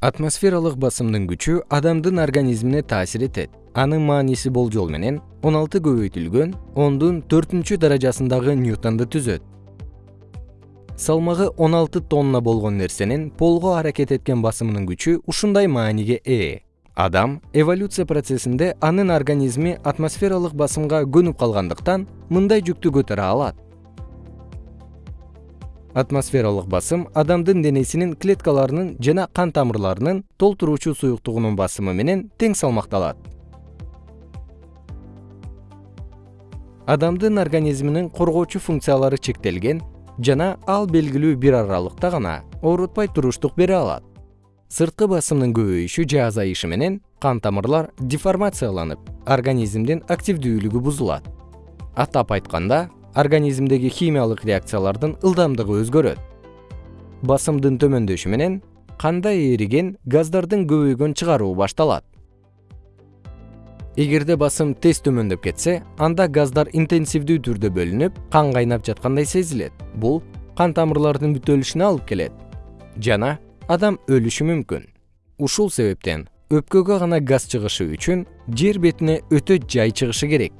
атмосфералык басымдын күчү адамдын организмине таасир этет. Анын мааниси болжол менен он алты көбөйтүлгөн ондун төртүнчү даражасындагы ньютонду түзөт. Салмагы он алты тонна болгон нерсенин полго аракет эткен басымынын күчү ушундай мааниге ээ. Адам эволюция процессинде анын организми атмосфералык басымга көнүп калгандыктан мындай жүктү көтөрө алат атмосфералык басым адамдын денесинин клеткаларынын жана кан тамырларынын толтуруучу суюктугунун басымы менен тең салмакталат. Адамдын организминин коргоочу функциялары чектелген жана ал белгилүү бир аралыкта гана оорутпай туруштук бере алат. Сырткы басымдын көбөйүшү же азайышы менен кан тамырлар деформацияланып организмдин активдүүлүгү бузулат. Атап айтканда организмдеги химиялык реакциялардын ылдамдыгы өзгөрөт. Басымдын төмөндөшү менен канда эриген газдардын көбөйгөн чыгаруу башталат? Эгерде басым тез төмөндөп кетсе анда газдар интенсивдүү түрдө бөлүнүп кан кайнап жаткандай сезилет. Бул кан тамырлардын бүтөлүшүнө алып келет. Жана адам өлүшү мүмкүн. Ушул себептен өпкөгө гана газ чыгышы үчүн жер бетине өтө жай чыгышы керек